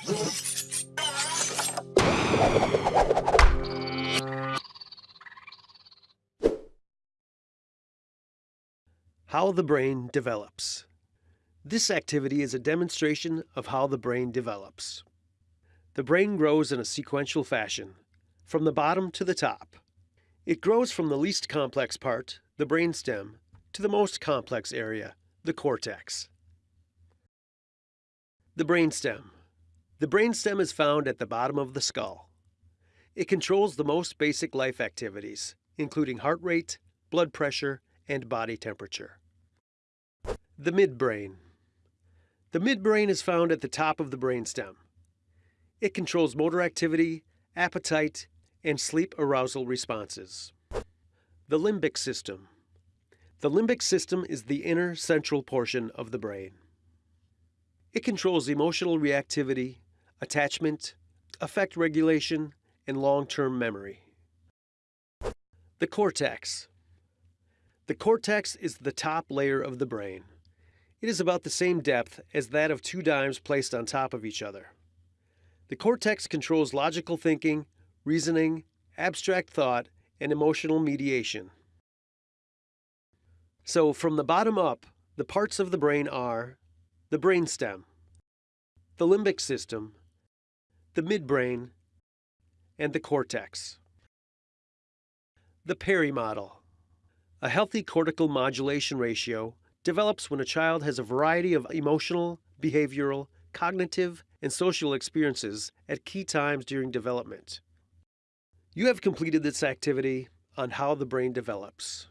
How the brain develops. This activity is a demonstration of how the brain develops. The brain grows in a sequential fashion, from the bottom to the top. It grows from the least complex part, the brainstem, to the most complex area, the cortex. The brainstem. The brainstem is found at the bottom of the skull. It controls the most basic life activities, including heart rate, blood pressure, and body temperature. The midbrain. The midbrain is found at the top of the brainstem. It controls motor activity, appetite, and sleep arousal responses. The limbic system. The limbic system is the inner central portion of the brain. It controls emotional reactivity, attachment, affect regulation, and long-term memory. The cortex. The cortex is the top layer of the brain. It is about the same depth as that of two dimes placed on top of each other. The cortex controls logical thinking, reasoning, abstract thought, and emotional mediation. So, from the bottom up, the parts of the brain are the brainstem, the limbic system, the midbrain, and the cortex. The Perry model. A healthy cortical modulation ratio develops when a child has a variety of emotional, behavioral, cognitive, and social experiences at key times during development. You have completed this activity on how the brain develops.